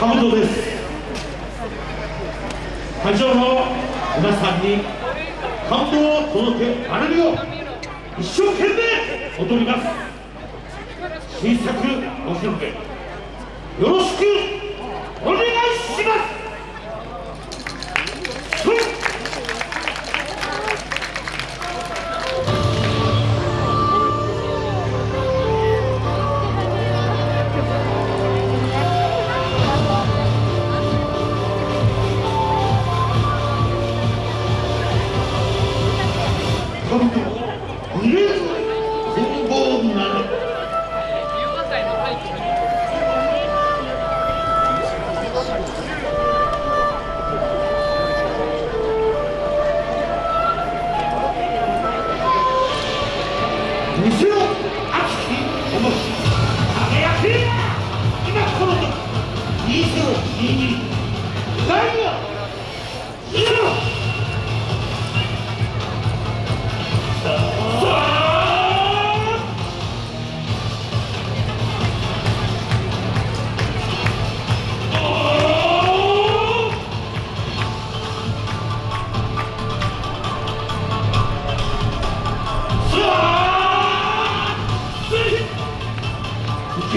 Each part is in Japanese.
カブトです。会場の皆さんに感動を届けられるよう一生懸命踊ります。新作披露よろしくお願い西尾敦樹思い輝き。今この時握り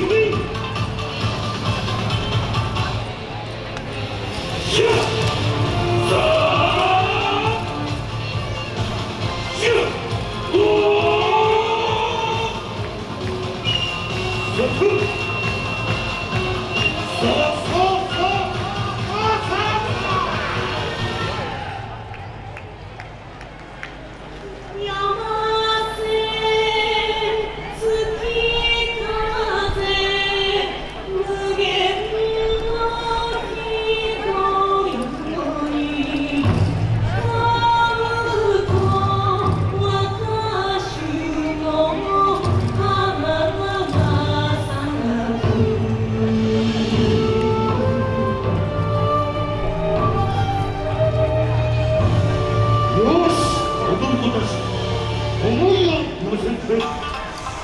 wee, wee.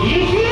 You